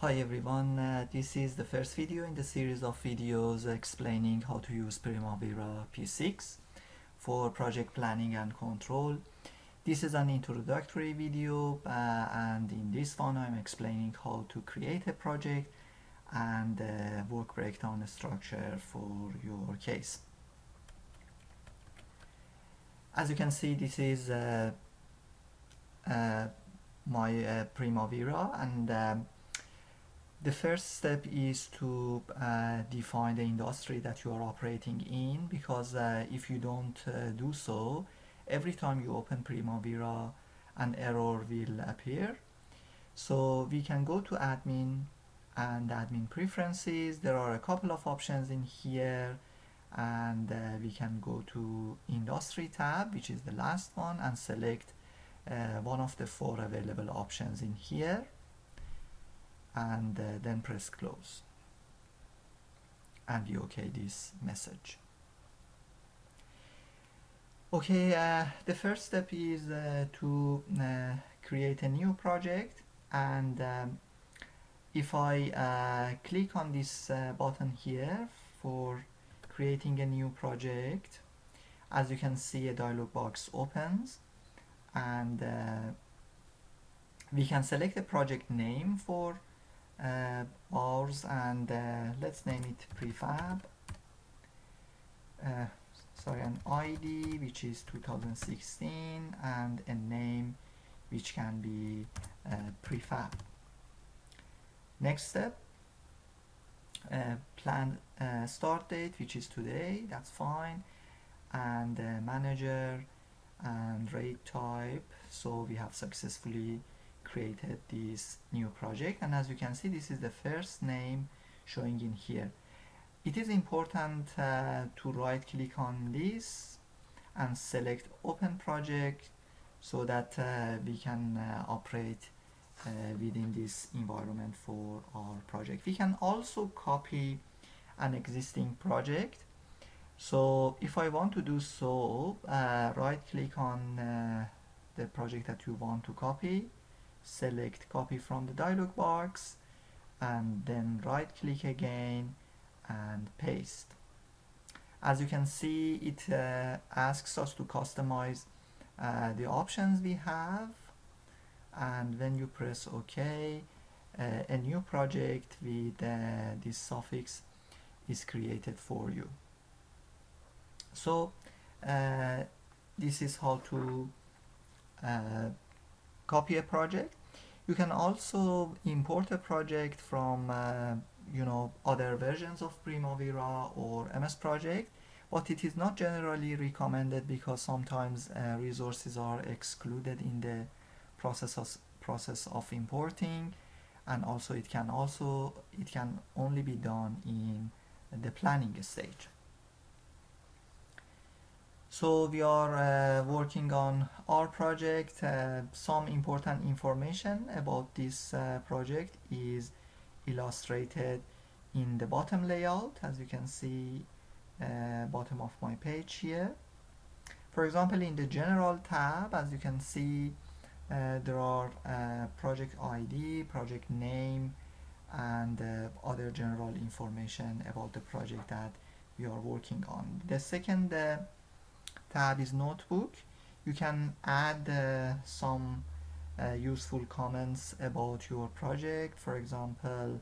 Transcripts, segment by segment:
Hi everyone, uh, this is the first video in the series of videos explaining how to use Primavera P6 for project planning and control. This is an introductory video uh, and in this one I'm explaining how to create a project and uh, work breakdown structure for your case. As you can see this is uh, uh, my uh, Primavera and um, the first step is to uh, define the industry that you are operating in because uh, if you don't uh, do so, every time you open Primavera, an error will appear. So we can go to admin and admin preferences. There are a couple of options in here and uh, we can go to industry tab, which is the last one and select uh, one of the four available options in here and uh, then press close. And we okay this message. Okay uh, the first step is uh, to uh, create a new project. And um, if I uh, click on this uh, button here for creating a new project as you can see a dialog box opens. And we can select a project name for uh, ours and uh, let's name it prefab. Uh, sorry an ID which is 2016 and a name which can be uh, prefab. Next step uh, plan uh, start date which is today that's fine and manager and rate type. So we have successfully created this new project. And as you can see this is the first name showing in here. It is important uh, to right click on this and select open project so that uh, we can uh, operate uh, within this environment for our project. We can also copy an existing project. So if I want to do so uh, right click on uh, the project that you want to copy select copy from the dialog box and then right click again and paste. As you can see it uh, asks us to customize uh, the options we have and when you press OK uh, a new project with uh, this suffix is created for you. So uh, this is how to uh, copy a project. You can also import a project from uh, you know other versions of Primavera or MS Project but it is not generally recommended because sometimes uh, resources are excluded in the process of, process of importing and also it can also it can only be done in the planning stage so we are uh, working on our project. Uh, some important information about this uh, project is illustrated in the bottom layout as you can see uh, bottom of my page here. For example in the general tab as you can see uh, there are uh, project ID, project name and other general information about the project that we are working on. The second tab is notebook. You can add uh, some uh, useful comments about your project. For example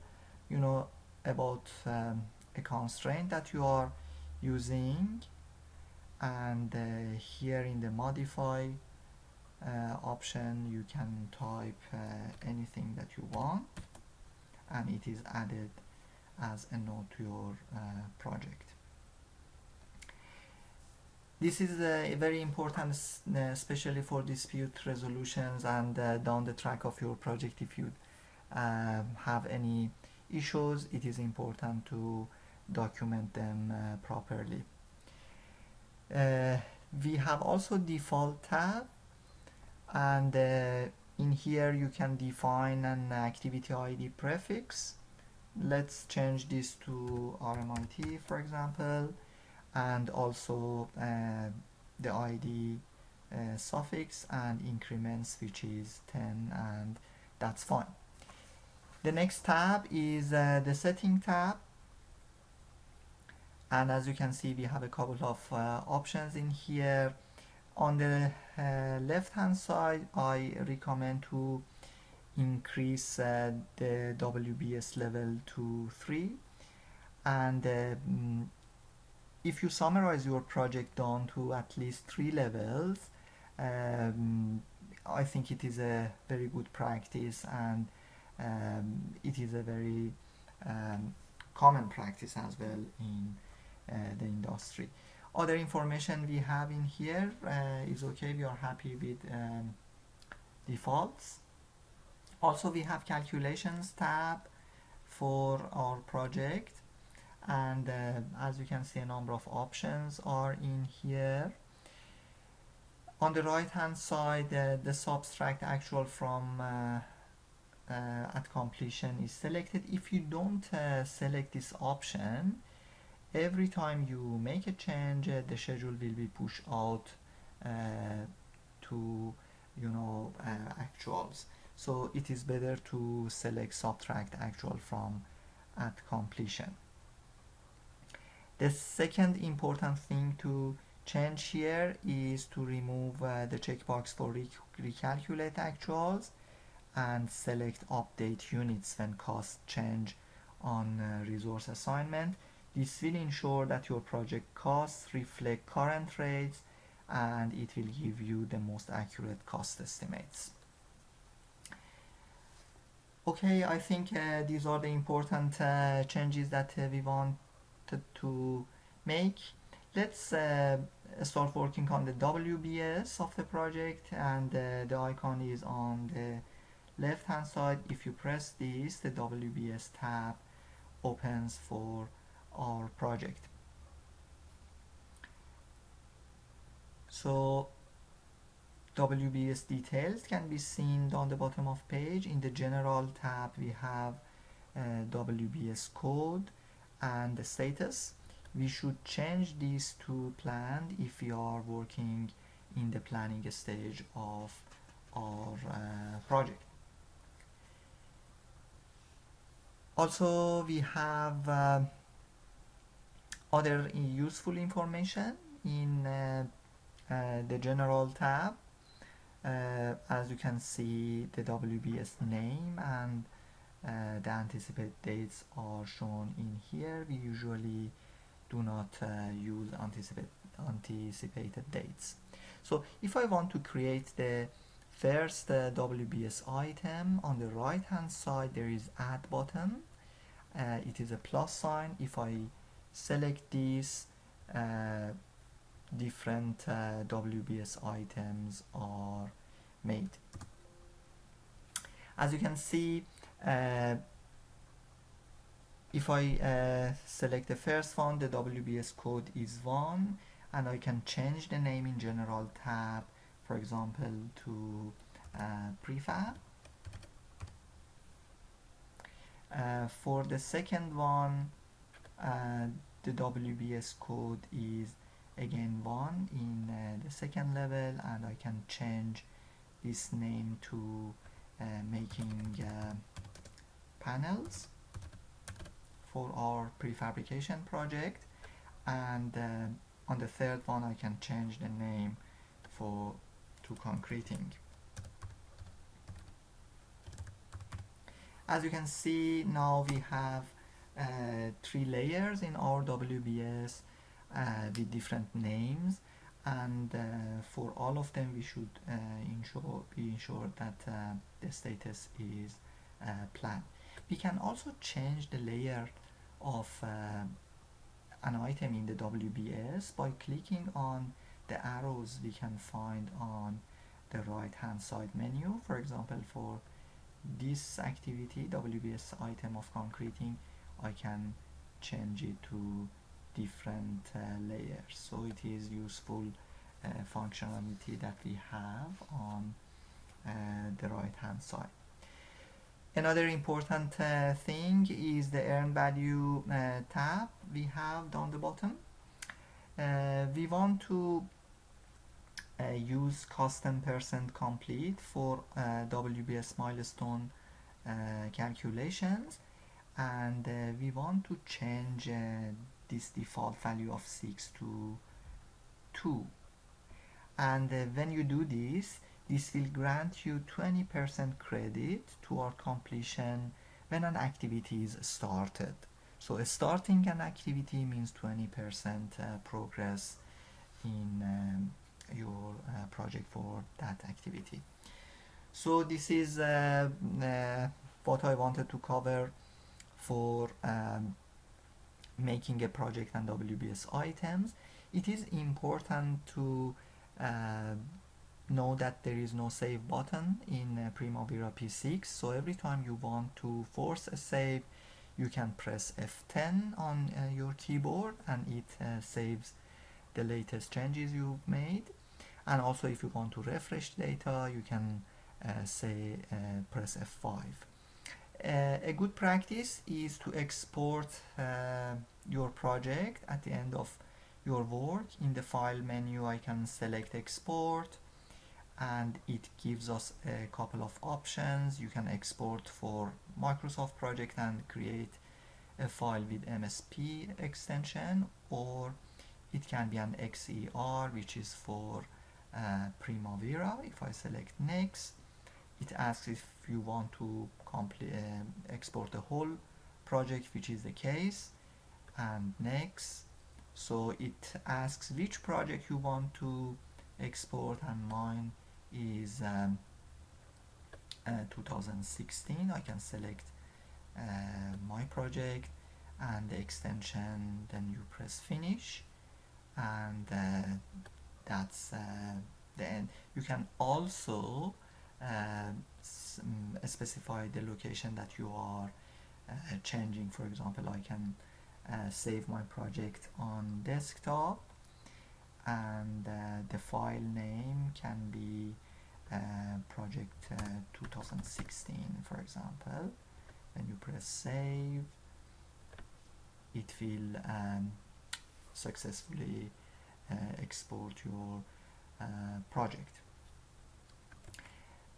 you know about um, a constraint that you are using. And uh, here in the modify uh, option you can type uh, anything that you want. And it is added as a note to your uh, project this is uh, very important, uh, especially for dispute resolutions and uh, down the track of your project. If you um, have any issues, it is important to document them properly. We have also default tab and in here you can define an activity ID prefix. Let's change this to RMIT for example and also uh, the ID uh, suffix and increments which is 10 and that's fine. the next tab is uh, the setting tab. And as you can see we have a couple of uh, options in here. On the uh, left hand side I recommend to increase uh, the WBS level to 3 and mm, if you summarize your project down to at least three levels um, I think it is a very good practice and um, it is a very um, common practice as well in uh, the industry. Other information we have in here uh, is okay, we are happy with um, defaults. Also we have calculations tab for our project and uh, as you can see a number of options are in here. On the right hand side uh, the subtract actual from uh, uh, at completion is selected. If you don't uh, select this option every time you make a change uh, the schedule will be pushed out to you know actuals. So it is better to select subtract actual from at completion the second important thing to change here is to remove uh, the checkbox for rec recalculate actuals and select update units when costs change on uh, resource assignment. This will ensure that your project costs reflect current rates and it will give you the most accurate cost estimates. Okay, I think uh, these are the important uh, changes that uh, we want to make. Let's uh, start working on the WBS of the project and uh, the icon is on the left hand side. If you press this the WBS tab opens for our project. So WBS details can be seen down the bottom of page. In the general tab we have uh, WBS code and the status we should change these to planned if we are working in the planning stage of our uh, project. Also we have uh, other useful information in uh, uh the general tab. Uh, as you can see the WBS name and uh, the anticipated dates are shown in here. We usually do not uh, use anticipate, anticipated dates. So if I want to create the first uh, WBS item on the right hand side there is add button. Uh, it is a plus sign. If I select these uh, different uh, WBS items are made. As you can see if I uh, select the first one the WBS code is 1 and I can change the name in general tab for example to uh, prefab. Uh, for the second one uh, the WBS code is again 1 in uh, the second level and I can change this name to uh, making uh, panels for our prefabrication project. And uh, on the third one I can change the name for to concreting. As you can see now we have uh, three layers in our WBS uh, with different names. And uh, for all of them we should uh, ensure be that uh, the status is uh, planned we can also change the layer of uh, an item in the WBS by clicking on the arrows we can find on the right hand side menu. For example for this activity WBS item of concreting I can change it to different uh, layers. So it is useful uh, functionality that we have on uh, the right hand side Another important uh, thing is the earn value uh, tab we have down the bottom. Uh, we want to uh, use custom percent complete for uh, WBS milestone uh, calculations and we want to change this default value of 6 to 2 and when you do this this will grant you 20% credit toward completion when an activity is started. So starting an activity means 20% uh, progress in um, your uh, project for that activity. So this is uh, uh, what I wanted to cover for um, making a project and WBS items. It is important to uh, know that there is no save button in uh, Primavera P6 so every time you want to force a save you can press F10 on uh, your keyboard and it uh, saves the latest changes you've made. And also if you want to refresh data you can uh, say uh, press F5 uh, a good practice is to export your project at the end of your work. In the file menu I can select export and it gives us a couple of options. You can export for Microsoft project and create a file with MSP extension or it can be an XER which is for uh, Primavera if I select next. It asks if you want to complete, uh, export the whole project which is the case and next. So it asks which project you want to export and mine is um, uh, 2016 I can select uh, my project and the extension then you press finish. And uh, that's uh, the end. You can also uh, mm, specify the location that you are uh, changing. For example I can uh, save my project on desktop and uh, the file name can be uh, project 2016 for example. When you press save it will um, successfully export your project.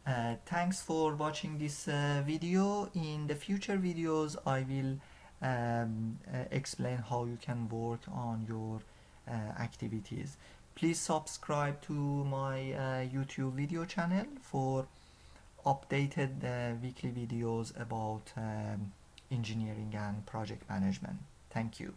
Uh, thanks for watching this uh, video. In the future videos I will um, uh, explain how you can work on your uh, activities. Please subscribe to my uh, YouTube video channel for updated uh, weekly videos about um, engineering and project management. Thank you